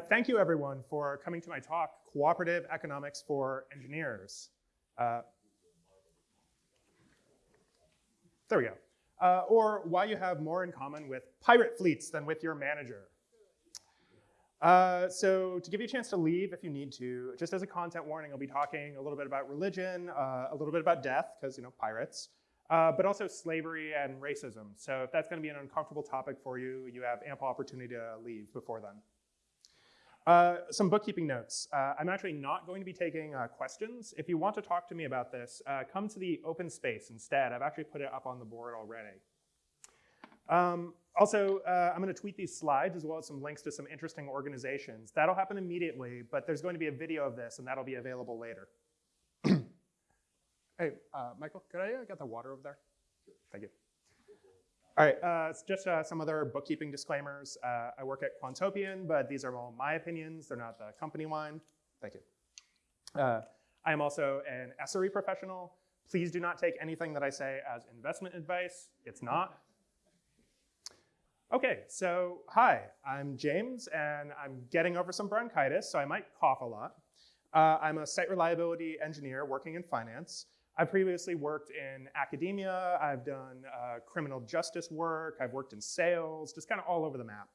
Uh, thank you everyone for coming to my talk, Cooperative Economics for Engineers. Uh, there we go. Uh, or why you have more in common with pirate fleets than with your manager. Uh, so to give you a chance to leave if you need to, just as a content warning, I'll be talking a little bit about religion, uh, a little bit about death, because you know, pirates, uh, but also slavery and racism. So if that's gonna be an uncomfortable topic for you, you have ample opportunity to leave before then. Uh, some bookkeeping notes. Uh, I'm actually not going to be taking uh, questions. If you want to talk to me about this, uh, come to the open space instead. I've actually put it up on the board already. Um, also, uh, I'm going to tweet these slides as well as some links to some interesting organizations. That'll happen immediately, but there's going to be a video of this, and that'll be available later. hey, Michael, could I get the water over there? Thank you. All right, uh, just uh, some other bookkeeping disclaimers. Uh, I work at Quantopian, but these are all my opinions. They're not the company line. Thank you. Uh, I am also an SRE professional. Please do not take anything that I say as investment advice. It's not. Okay, so hi, I'm James, and I'm getting over some bronchitis, so I might cough a lot. Uh, I'm a site reliability engineer working in finance. I previously worked in academia, I've done uh, criminal justice work, I've worked in sales, just kind of all over the map.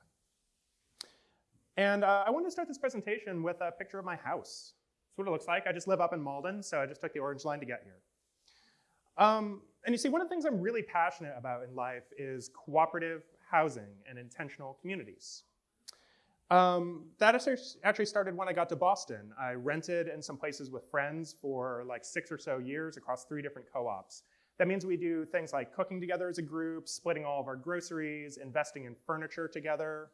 And uh, I wanted to start this presentation with a picture of my house. That's what it looks like. I just live up in Malden, so I just took the orange line to get here. Um, and you see, one of the things I'm really passionate about in life is cooperative housing and intentional communities. Um, that actually started when I got to Boston. I rented in some places with friends for like six or so years across three different co-ops. That means we do things like cooking together as a group, splitting all of our groceries, investing in furniture together.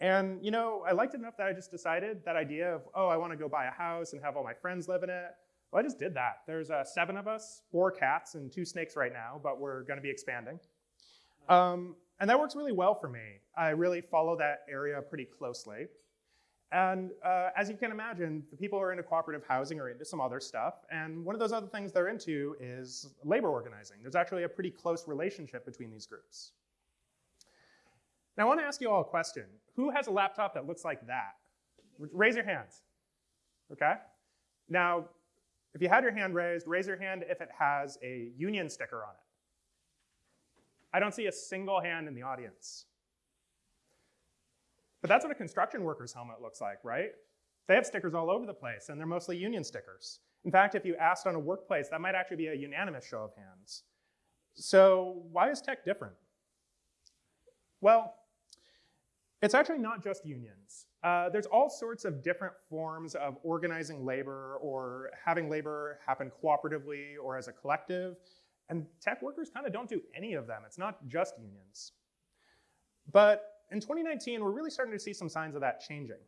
And you know, I liked it enough that I just decided that idea of, oh, I want to go buy a house and have all my friends live in it. Well, I just did that. There's uh, seven of us, four cats and two snakes right now, but we're going to be expanding. Um, and that works really well for me. I really follow that area pretty closely. And uh, as you can imagine, the people who are into cooperative housing are into some other stuff. And one of those other things they're into is labor organizing. There's actually a pretty close relationship between these groups. Now I want to ask you all a question. Who has a laptop that looks like that? Raise your hands, okay? Now, if you had your hand raised, raise your hand if it has a union sticker on it. I don't see a single hand in the audience. But that's what a construction worker's helmet looks like, right? They have stickers all over the place, and they're mostly union stickers. In fact, if you asked on a workplace, that might actually be a unanimous show of hands. So why is tech different? Well, it's actually not just unions. Uh, there's all sorts of different forms of organizing labor or having labor happen cooperatively or as a collective and tech workers kind of don't do any of them. It's not just unions. But in 2019, we're really starting to see some signs of that changing.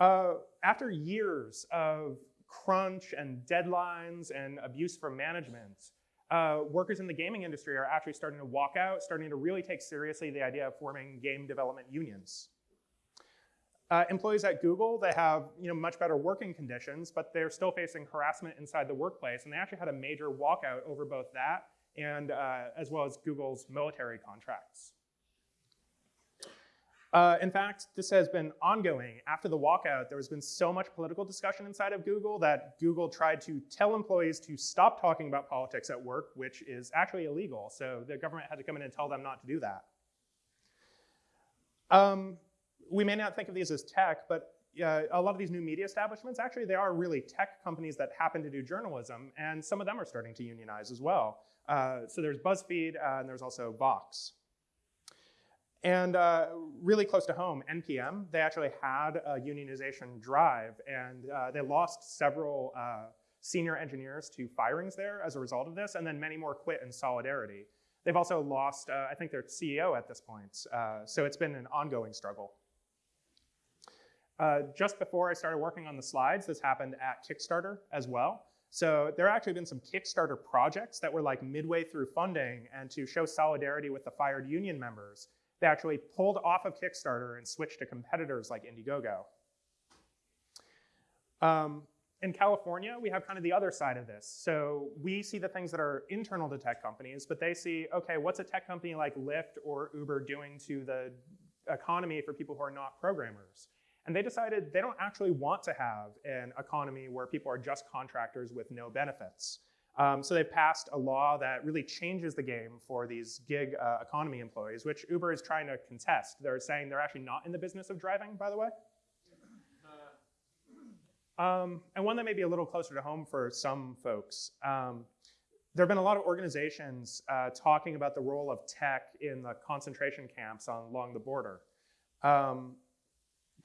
Uh, after years of crunch and deadlines and abuse from management, uh, workers in the gaming industry are actually starting to walk out, starting to really take seriously the idea of forming game development unions. Uh, employees at Google, they have you know, much better working conditions, but they're still facing harassment inside the workplace, and they actually had a major walkout over both that and uh, as well as Google's military contracts. Uh, in fact, this has been ongoing. After the walkout, there has been so much political discussion inside of Google that Google tried to tell employees to stop talking about politics at work, which is actually illegal. So the government had to come in and tell them not to do that. Um, we may not think of these as tech, but uh, a lot of these new media establishments, actually they are really tech companies that happen to do journalism, and some of them are starting to unionize as well. Uh, so there's BuzzFeed, uh, and there's also Vox. And uh, really close to home, NPM, they actually had a unionization drive, and uh, they lost several uh, senior engineers to firings there as a result of this, and then many more quit in solidarity. They've also lost, I think, their CEO at this point, so it's been an ongoing struggle. Uh, just before I started working on the slides, this happened at Kickstarter as well. So there actually been some Kickstarter projects that were like midway through funding and to show solidarity with the fired union members, they actually pulled off of Kickstarter and switched to competitors like Indiegogo. Um, in California, we have kind of the other side of this. So we see the things that are internal to tech companies, but they see, okay, what's a tech company like Lyft or Uber doing to the economy for people who are not programmers. And they decided they don't actually want to have an economy where people are just contractors with no benefits. Um, so they passed a law that really changes the game for these gig uh, economy employees, which Uber is trying to contest. They're saying they're actually not in the business of driving, by the way. Um, and one that may be a little closer to home for some folks. Um, there have been a lot of organizations uh, talking about the role of tech in the concentration camps on, along the border. Um,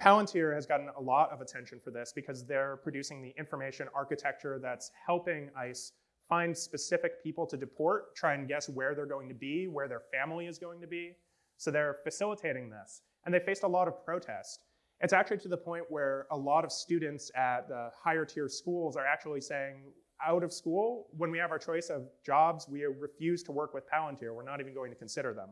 Palantir has gotten a lot of attention for this because they're producing the information architecture that's helping ICE find specific people to deport, try and guess where they're going to be, where their family is going to be. So they're facilitating this. And they faced a lot of protest. It's actually to the point where a lot of students at the higher tier schools are actually saying, out of school, when we have our choice of jobs, we refuse to work with Palantir. We're not even going to consider them.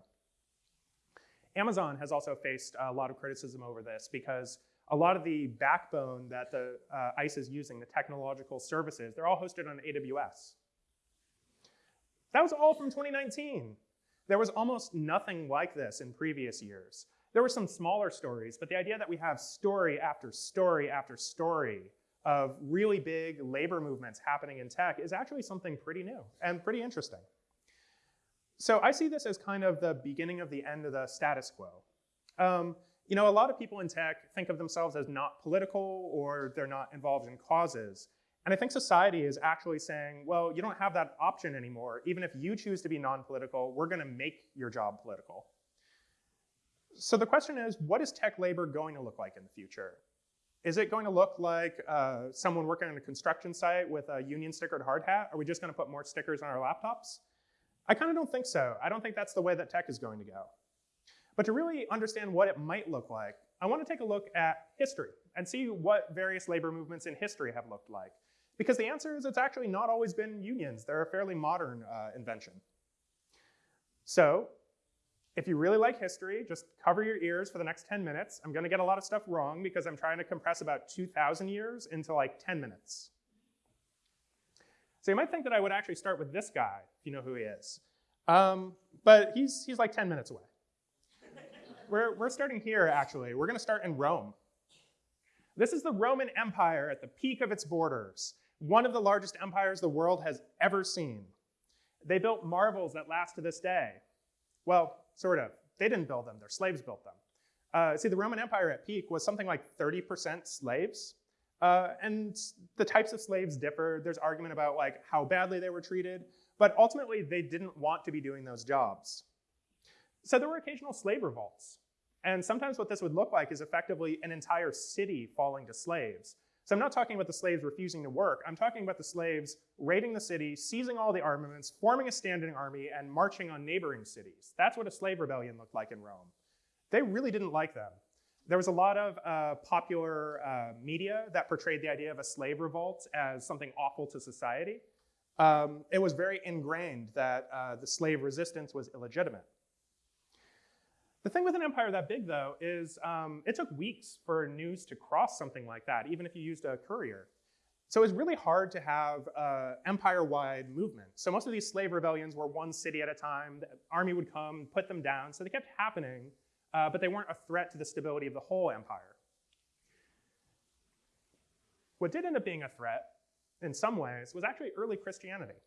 Amazon has also faced a lot of criticism over this because a lot of the backbone that the uh, ICE is using, the technological services, they're all hosted on AWS. That was all from 2019. There was almost nothing like this in previous years. There were some smaller stories, but the idea that we have story after story after story of really big labor movements happening in tech is actually something pretty new and pretty interesting. So I see this as kind of the beginning of the end of the status quo. Um, you know, a lot of people in tech think of themselves as not political or they're not involved in causes. And I think society is actually saying, well, you don't have that option anymore. Even if you choose to be non-political, we're gonna make your job political. So the question is, what is tech labor going to look like in the future? Is it going to look like uh, someone working on a construction site with a union stickered hard hat? Are we just going to put more stickers on our laptops? I kind of don't think so. I don't think that's the way that tech is going to go. But to really understand what it might look like, I want to take a look at history and see what various labor movements in history have looked like. Because the answer is it's actually not always been unions. They're a fairly modern uh, invention. So if you really like history, just cover your ears for the next 10 minutes. I'm gonna get a lot of stuff wrong because I'm trying to compress about 2,000 years into like 10 minutes. So you might think that I would actually start with this guy, if you know who he is. Um, but he's, he's like 10 minutes away. we're, we're starting here, actually. We're gonna start in Rome. This is the Roman Empire at the peak of its borders, one of the largest empires the world has ever seen. They built marvels that last to this day. Well, sort of. They didn't build them, their slaves built them. Uh, see, the Roman Empire at peak was something like 30% slaves. Uh, and the types of slaves differ. There's argument about like how badly they were treated, but ultimately they didn't want to be doing those jobs. So there were occasional slave revolts. And sometimes what this would look like is effectively an entire city falling to slaves. So I'm not talking about the slaves refusing to work. I'm talking about the slaves raiding the city, seizing all the armaments, forming a standing army, and marching on neighboring cities. That's what a slave rebellion looked like in Rome. They really didn't like them. There was a lot of uh, popular uh, media that portrayed the idea of a slave revolt as something awful to society. Um, it was very ingrained that uh, the slave resistance was illegitimate. The thing with an empire that big, though, is um, it took weeks for news to cross something like that, even if you used a courier. So it's really hard to have an empire-wide movement. So most of these slave rebellions were one city at a time. The army would come, put them down. So they kept happening, uh, but they weren't a threat to the stability of the whole empire. What did end up being a threat, in some ways, was actually early Christianity.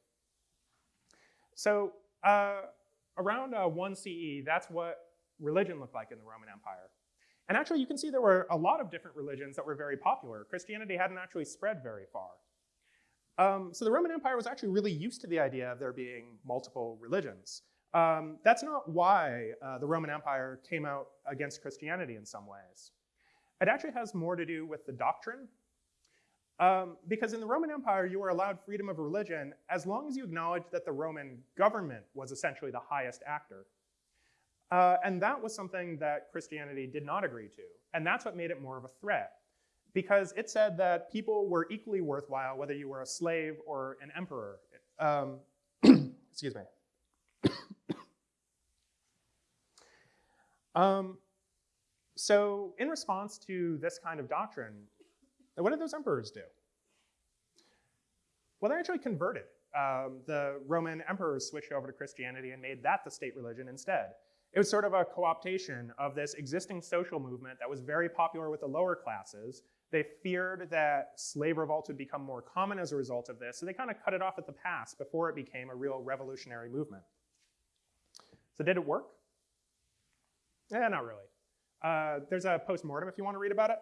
So uh, around uh, 1 CE, that's what religion looked like in the Roman Empire. And actually, you can see there were a lot of different religions that were very popular. Christianity hadn't actually spread very far. Um, so the Roman Empire was actually really used to the idea of there being multiple religions. Um, that's not why uh, the Roman Empire came out against Christianity in some ways. It actually has more to do with the doctrine. Um, because in the Roman Empire, you were allowed freedom of religion as long as you acknowledged that the Roman government was essentially the highest actor. Uh, and that was something that Christianity did not agree to. And that's what made it more of a threat. Because it said that people were equally worthwhile whether you were a slave or an emperor. Um, excuse me. Um, so in response to this kind of doctrine, what did those emperors do? Well, they actually converted. Um, the Roman emperors switched over to Christianity and made that the state religion instead. It was sort of a co-optation of this existing social movement that was very popular with the lower classes. They feared that slave revolts would become more common as a result of this, so they kind of cut it off at the pass before it became a real revolutionary movement. So did it work? Yeah, not really. Uh, there's a post-mortem if you want to read about it.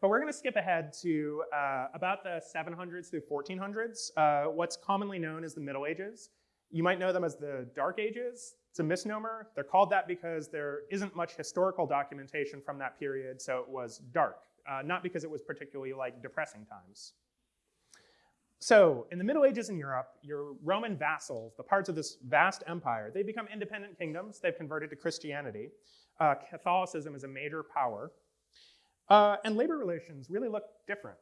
but we're going to skip ahead to uh, about the 700s through 1400s, uh, what's commonly known as the Middle Ages. You might know them as the Dark Ages. It's a misnomer. They're called that because there isn't much historical documentation from that period, so it was dark, uh, not because it was particularly like depressing times. So in the Middle Ages in Europe, your Roman vassals, the parts of this vast empire, they become independent kingdoms. They've converted to Christianity. Uh, Catholicism is a major power. Uh, and labor relations really look different.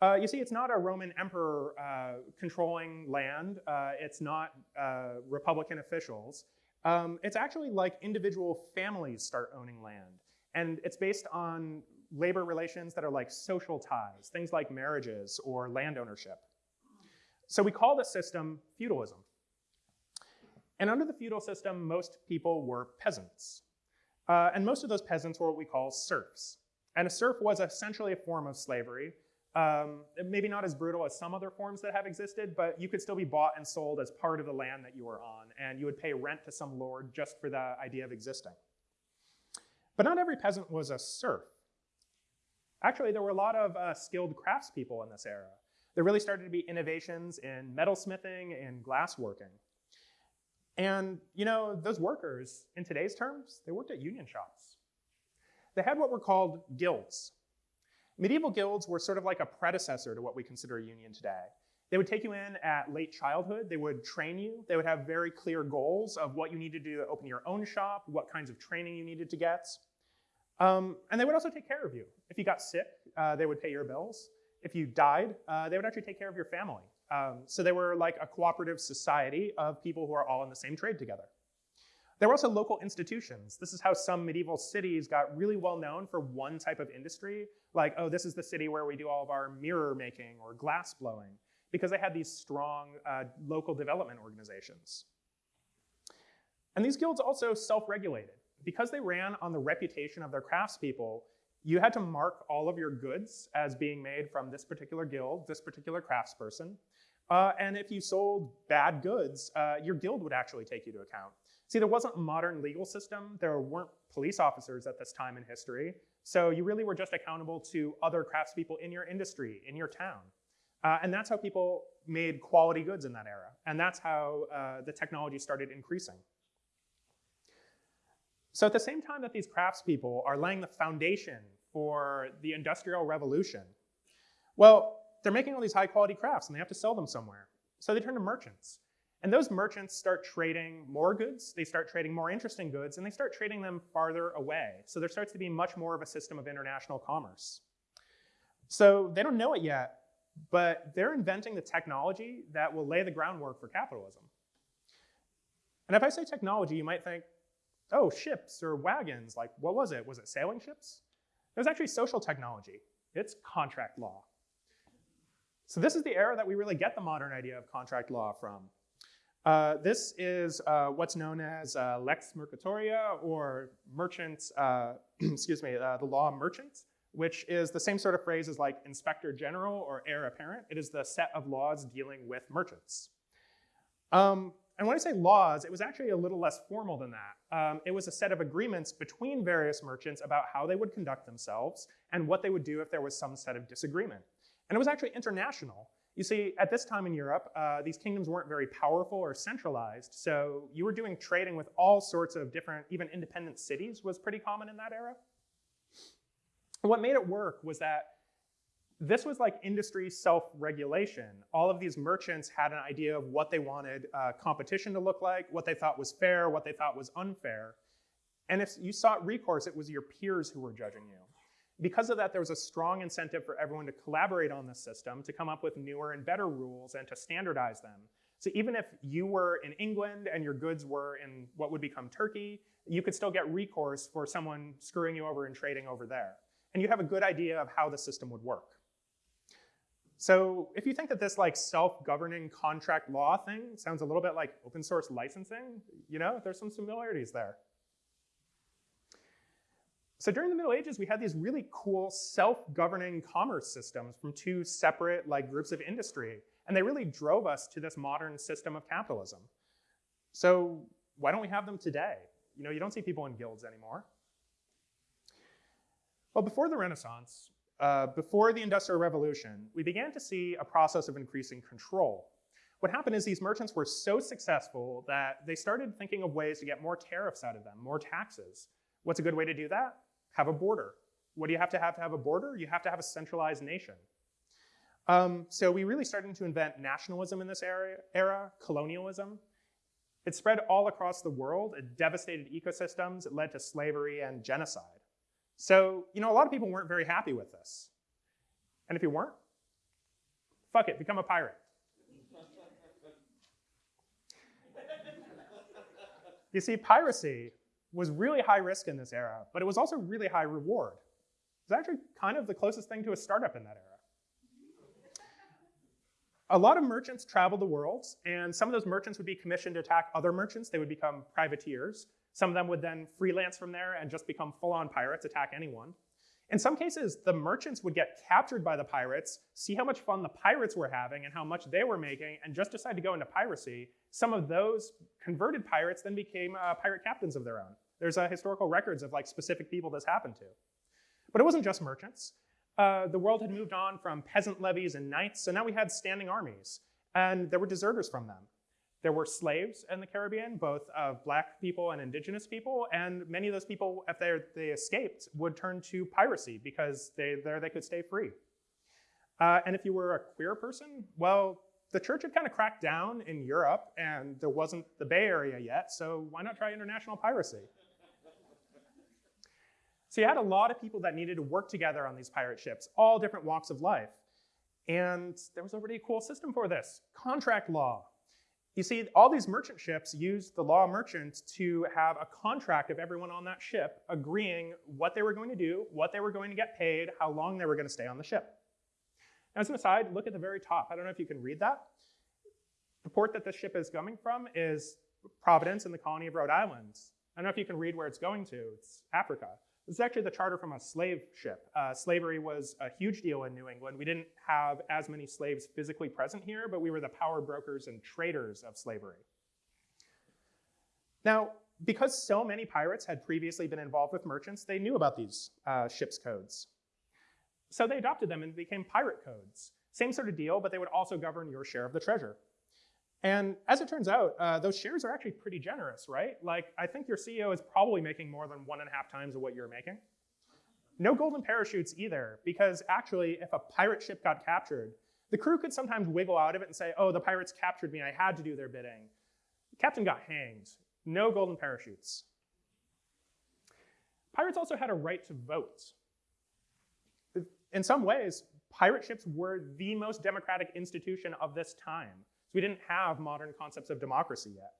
Uh, you see, it's not a Roman emperor uh, controlling land. Uh, it's not uh, Republican officials. Um, it's actually like individual families start owning land. And it's based on labor relations that are like social ties, things like marriages or land ownership. So we call this system feudalism. And under the feudal system, most people were peasants. Uh, and most of those peasants were what we call serfs. And a serf was essentially a form of slavery um, maybe not as brutal as some other forms that have existed, but you could still be bought and sold as part of the land that you were on, and you would pay rent to some lord just for the idea of existing. But not every peasant was a serf. Actually, there were a lot of uh, skilled craftspeople in this era. There really started to be innovations in metalsmithing and glassworking. And, you know, those workers, in today's terms, they worked at union shops. They had what were called guilds. Medieval guilds were sort of like a predecessor to what we consider a union today. They would take you in at late childhood, they would train you, they would have very clear goals of what you needed to do to open your own shop, what kinds of training you needed to get. Um, and they would also take care of you. If you got sick, uh, they would pay your bills. If you died, uh, they would actually take care of your family. Um, so they were like a cooperative society of people who are all in the same trade together. There were also local institutions. This is how some medieval cities got really well known for one type of industry, like, oh, this is the city where we do all of our mirror making or glass blowing, because they had these strong uh, local development organizations. And these guilds also self-regulated. Because they ran on the reputation of their craftspeople, you had to mark all of your goods as being made from this particular guild, this particular craftsperson. Uh, and if you sold bad goods, uh, your guild would actually take you to account. See, there wasn't a modern legal system. There weren't police officers at this time in history. So you really were just accountable to other craftspeople in your industry, in your town. Uh, and that's how people made quality goods in that era. And that's how uh, the technology started increasing. So at the same time that these craftspeople are laying the foundation for the Industrial Revolution, well, they're making all these high quality crafts and they have to sell them somewhere. So they turn to merchants. And those merchants start trading more goods, they start trading more interesting goods, and they start trading them farther away. So there starts to be much more of a system of international commerce. So they don't know it yet, but they're inventing the technology that will lay the groundwork for capitalism. And if I say technology, you might think, oh, ships or wagons, like what was it? Was it sailing ships? It was actually social technology. It's contract law. So this is the era that we really get the modern idea of contract law from. Uh, this is uh, what's known as uh, lex mercatoria or merchant, uh, excuse me, uh, the law merchant, which is the same sort of phrase as like inspector general or heir apparent. It is the set of laws dealing with merchants. Um, and when I say laws, it was actually a little less formal than that. Um, it was a set of agreements between various merchants about how they would conduct themselves and what they would do if there was some set of disagreement. And it was actually international. You see, at this time in Europe, uh, these kingdoms weren't very powerful or centralized, so you were doing trading with all sorts of different, even independent cities was pretty common in that era. What made it work was that this was like industry self-regulation. All of these merchants had an idea of what they wanted uh, competition to look like, what they thought was fair, what they thought was unfair. And if you sought recourse, it was your peers who were judging you because of that, there was a strong incentive for everyone to collaborate on the system, to come up with newer and better rules and to standardize them. So even if you were in England and your goods were in what would become Turkey, you could still get recourse for someone screwing you over and trading over there. And you have a good idea of how the system would work. So if you think that this like self-governing contract law thing sounds a little bit like open source licensing, you know, there's some similarities there. So during the Middle Ages, we had these really cool self-governing commerce systems from two separate like groups of industry, and they really drove us to this modern system of capitalism. So why don't we have them today? You know, you don't see people in guilds anymore. Well, before the Renaissance, uh, before the Industrial Revolution, we began to see a process of increasing control. What happened is these merchants were so successful that they started thinking of ways to get more tariffs out of them, more taxes. What's a good way to do that? Have a border. What do you have to have to have a border? You have to have a centralized nation. Um, so we really started to invent nationalism in this era, era, colonialism. It spread all across the world. It devastated ecosystems. It led to slavery and genocide. So, you know, a lot of people weren't very happy with this. And if you weren't, fuck it, become a pirate. you see, piracy was really high risk in this era, but it was also really high reward. It was actually kind of the closest thing to a startup in that era. A lot of merchants traveled the world, and some of those merchants would be commissioned to attack other merchants. They would become privateers. Some of them would then freelance from there and just become full-on pirates, attack anyone. In some cases, the merchants would get captured by the pirates, see how much fun the pirates were having and how much they were making, and just decide to go into piracy. Some of those converted pirates then became uh, pirate captains of their own. There's uh, historical records of like specific people this happened to. But it wasn't just merchants. Uh, the world had moved on from peasant levies and knights, so now we had standing armies, and there were deserters from them. There were slaves in the Caribbean, both of black people and indigenous people, and many of those people, if they they escaped, would turn to piracy because they, there they could stay free. Uh, and if you were a queer person, well, the church had kind of cracked down in Europe, and there wasn't the Bay Area yet, so why not try international piracy? so you had a lot of people that needed to work together on these pirate ships, all different walks of life. And there was already a cool system for this, contract law. You see, all these merchant ships used the law of merchants to have a contract of everyone on that ship agreeing what they were going to do, what they were going to get paid, how long they were going to stay on the ship. Now, as an aside, look at the very top. I don't know if you can read that. The port that this ship is coming from is Providence in the colony of Rhode Island. I don't know if you can read where it's going to. It's Africa. This is actually the charter from a slave ship. Uh, slavery was a huge deal in New England. We didn't have as many slaves physically present here, but we were the power brokers and traders of slavery. Now, because so many pirates had previously been involved with merchants, they knew about these uh, ship's codes. So they adopted them and became pirate codes. Same sort of deal, but they would also govern your share of the treasure. And as it turns out, uh, those shares are actually pretty generous, right? Like, I think your CEO is probably making more than one and a half times of what you're making. No golden parachutes either, because actually, if a pirate ship got captured, the crew could sometimes wiggle out of it and say, oh, the pirates captured me, I had to do their bidding. The captain got hanged. No golden parachutes. Pirates also had a right to vote. In some ways, pirate ships were the most democratic institution of this time we didn't have modern concepts of democracy yet.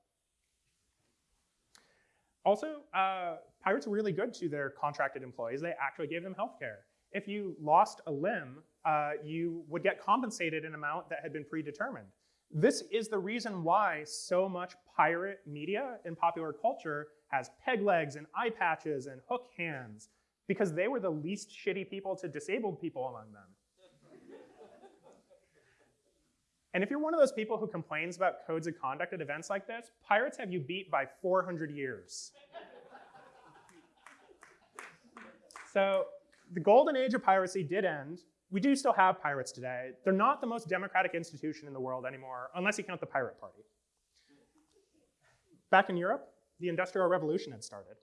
Also, uh, pirates were really good to their contracted employees. They actually gave them health care. If you lost a limb, uh, you would get compensated an amount that had been predetermined. This is the reason why so much pirate media in popular culture has peg legs and eye patches and hook hands, because they were the least shitty people to disabled people among them. And if you're one of those people who complains about codes of conduct at events like this, pirates have you beat by 400 years. so the golden age of piracy did end. We do still have pirates today. They're not the most democratic institution in the world anymore, unless you count the pirate party. Back in Europe, the Industrial Revolution had started.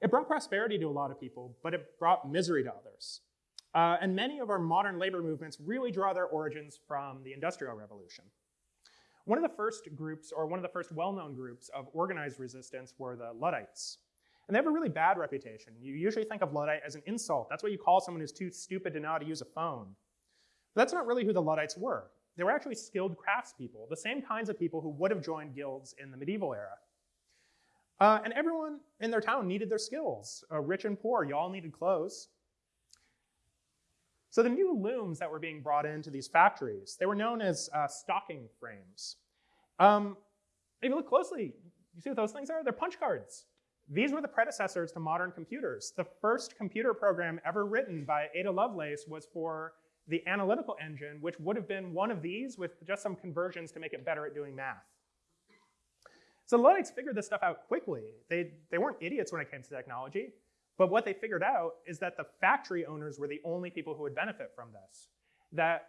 It brought prosperity to a lot of people, but it brought misery to others. Uh, and many of our modern labor movements really draw their origins from the Industrial Revolution. One of the first groups, or one of the first well-known groups of organized resistance were the Luddites. And they have a really bad reputation. You usually think of Luddite as an insult. That's what you call someone who's too stupid to know how to use a phone. But that's not really who the Luddites were. They were actually skilled craftspeople, the same kinds of people who would have joined guilds in the medieval era. Uh, and everyone in their town needed their skills. Uh, rich and poor, you all needed clothes. So the new looms that were being brought into these factories, they were known as uh, stocking frames. Um, if you look closely, you see what those things are? They're punch cards. These were the predecessors to modern computers. The first computer program ever written by Ada Lovelace was for the analytical engine, which would have been one of these with just some conversions to make it better at doing math. So the Luddites figured this stuff out quickly. They, they weren't idiots when it came to technology, but what they figured out is that the factory owners were the only people who would benefit from this. That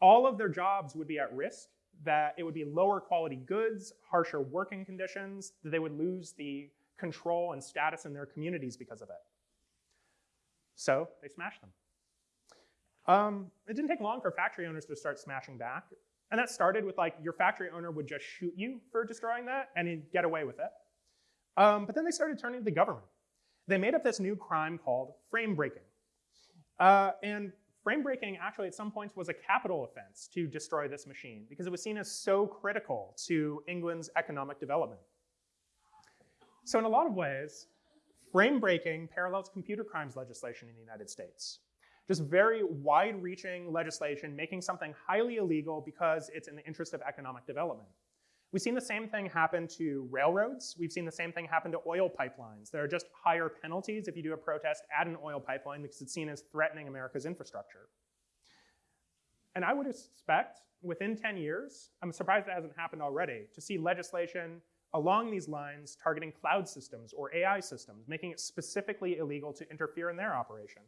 all of their jobs would be at risk, that it would be lower quality goods, harsher working conditions, that they would lose the control and status in their communities because of it. So they smashed them. Um, it didn't take long for factory owners to start smashing back. And that started with like your factory owner would just shoot you for destroying that and get away with it. Um, but then they started turning to the government. They made up this new crime called frame breaking. Uh, and frame breaking actually at some points was a capital offense to destroy this machine because it was seen as so critical to England's economic development. So in a lot of ways, frame breaking parallels computer crimes legislation in the United States just very wide-reaching legislation making something highly illegal because it's in the interest of economic development. We've seen the same thing happen to railroads. We've seen the same thing happen to oil pipelines. There are just higher penalties if you do a protest at an oil pipeline because it's seen as threatening America's infrastructure. And I would expect within 10 years, I'm surprised it hasn't happened already, to see legislation along these lines targeting cloud systems or AI systems, making it specifically illegal to interfere in their operation.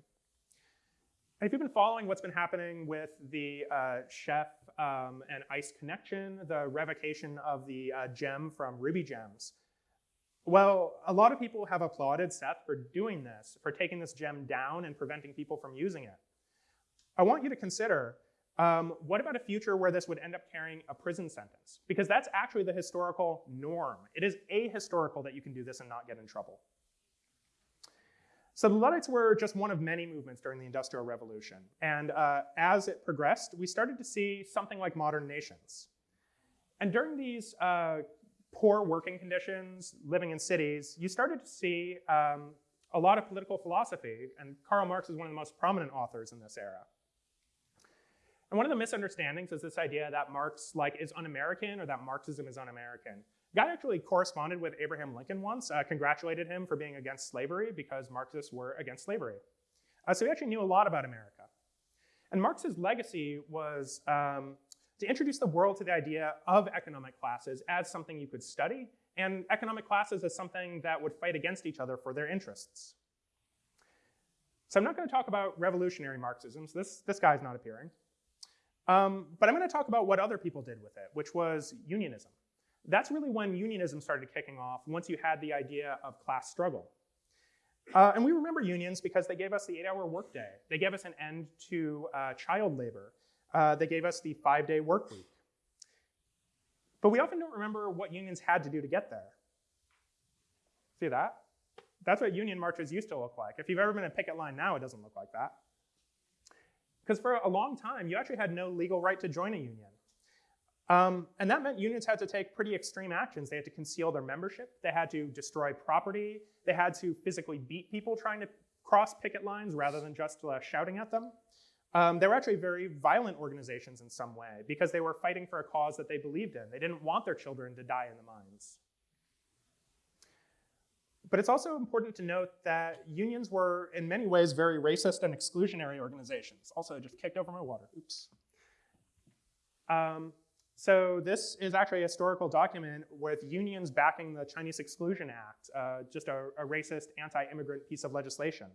And if you've been following what's been happening with the uh, Chef um, ICE connection, the revocation of the uh, gem from Ruby Gems, well, a lot of people have applauded Seth for doing this, for taking this gem down and preventing people from using it. I want you to consider, um, what about a future where this would end up carrying a prison sentence? Because that's actually the historical norm. It is ahistorical that you can do this and not get in trouble. So the Luddites were just one of many movements during the Industrial Revolution. And uh, as it progressed, we started to see something like modern nations. And during these uh, poor working conditions, living in cities, you started to see um, a lot of political philosophy, and Karl Marx is one of the most prominent authors in this era. And one of the misunderstandings is this idea that Marx like is un-American or that Marxism is un-American. Guy actually corresponded with Abraham Lincoln once, uh, congratulated him for being against slavery because Marxists were against slavery. Uh, so he actually knew a lot about America. And Marx's legacy was um, to introduce the world to the idea of economic classes as something you could study, and economic classes as something that would fight against each other for their interests. So I'm not going to talk about revolutionary Marxism, so this, this guy's not appearing. Um, but I'm going to talk about what other people did with it, which was unionism. That's really when unionism started kicking off, once you had the idea of class struggle. Uh, and we remember unions because they gave us the eight-hour workday. They gave us an end to uh, child labor. Uh, they gave us the five-day work week. But we often don't remember what unions had to do to get there. See that? That's what union marches used to look like. If you've ever been in a picket line now, it doesn't look like that. Because for a long time, you actually had no legal right to join a union. Um, and that meant unions had to take pretty extreme actions. They had to conceal their membership. They had to destroy property. They had to physically beat people trying to cross picket lines rather than just uh, shouting at them. Um, they were actually very violent organizations in some way because they were fighting for a cause that they believed in. They didn't want their children to die in the mines. But it's also important to note that unions were in many ways very racist and exclusionary organizations. Also, I just kicked over my water, oops. Um, so this is actually a historical document with unions backing the Chinese Exclusion Act, uh, just a, a racist anti-immigrant piece of legislation.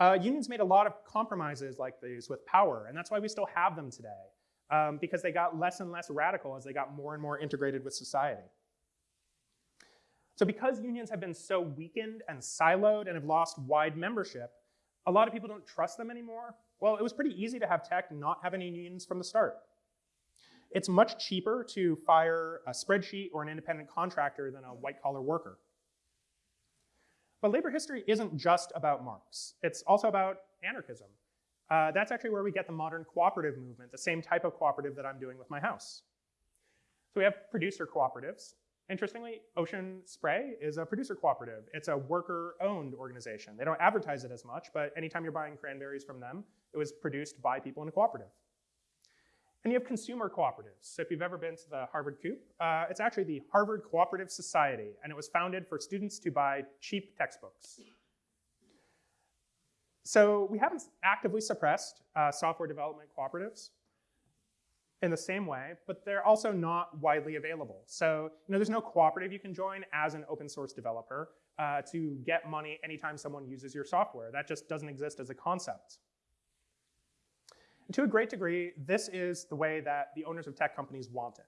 Uh, unions made a lot of compromises like these with power, and that's why we still have them today, um, because they got less and less radical as they got more and more integrated with society. So because unions have been so weakened and siloed and have lost wide membership, a lot of people don't trust them anymore. Well, it was pretty easy to have tech not have any unions from the start. It's much cheaper to fire a spreadsheet or an independent contractor than a white collar worker. But labor history isn't just about Marx. It's also about anarchism. Uh, that's actually where we get the modern cooperative movement, the same type of cooperative that I'm doing with my house. So we have producer cooperatives. Interestingly, Ocean Spray is a producer cooperative. It's a worker-owned organization. They don't advertise it as much, but anytime you're buying cranberries from them, It was produced by people in a cooperative. And you have consumer cooperatives. So if you've ever been to the Harvard Coop, uh, it's actually the Harvard Cooperative Society, and it was founded for students to buy cheap textbooks. So we haven't actively suppressed uh, software development cooperatives in the same way, but they're also not widely available. So you know, there's no cooperative you can join as an open source developer uh, to get money anytime someone uses your software. That just doesn't exist as a concept. And to a great degree, this is the way that the owners of tech companies want it.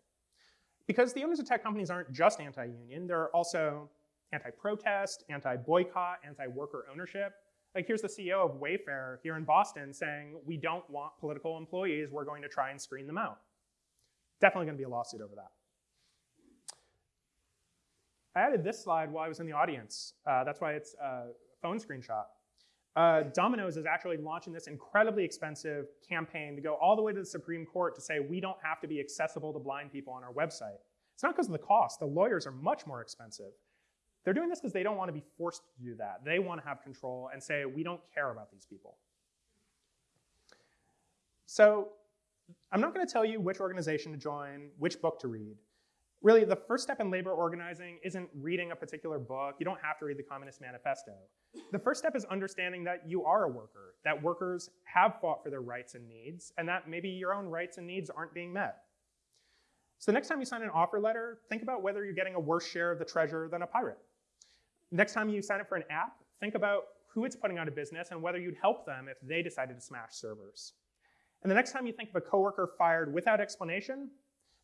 Because the owners of tech companies aren't just anti-union, they're also anti-protest, anti-boycott, anti-worker ownership. Like here's the CEO of Wayfair here in Boston saying, we don't want political employees, we're going to try and screen them out. Definitely gonna be a lawsuit over that. I added this slide while I was in the audience. Uh, that's why it's a phone screenshot. Uh, Domino's is actually launching this incredibly expensive campaign to go all the way to the Supreme Court to say we don't have to be accessible to blind people on our website. It's not because of the cost. The lawyers are much more expensive. They're doing this because they don't want to be forced to do that. They want to have control and say, we don't care about these people. So I'm not going to tell you which organization to join, which book to read. Really, the first step in labor organizing isn't reading a particular book. You don't have to read the Communist Manifesto. The first step is understanding that you are a worker, that workers have fought for their rights and needs, and that maybe your own rights and needs aren't being met. So the next time you sign an offer letter, think about whether you're getting a worse share of the treasure than a pirate. Next time you sign up for an app, think about who it's putting out of business and whether you'd help them if they decided to smash servers. And the next time you think of a coworker fired without explanation,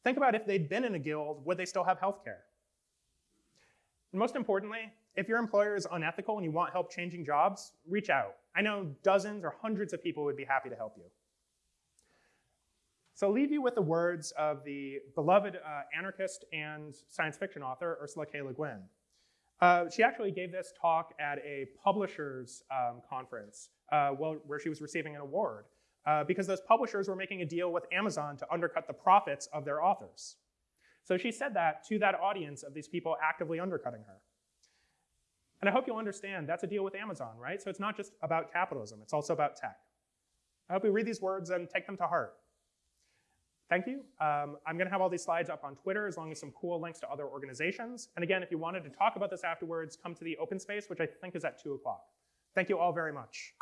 think about if they'd been in a guild, would they still have health care? And most importantly, if your employer is unethical and you want help changing jobs, reach out. I know dozens or hundreds of people would be happy to help you. So I'll leave you with the words of the beloved uh, anarchist and science fiction author, Ursula K. Le Guin. Uh, she actually gave this talk at a publishers um, conference uh, well, where she was receiving an award uh, because those publishers were making a deal with Amazon to undercut the profits of their authors. So she said that to that audience of these people actively undercutting her. And I hope you'll understand that's a deal with Amazon, right? So it's not just about capitalism, it's also about tech. I hope you read these words and take them to heart. Thank you. Um, I'm going to have all these slides up on Twitter as long as some cool links to other organizations. And again, if you wanted to talk about this afterwards, come to the open space, which I think is at 2 o'clock. Thank you all very much.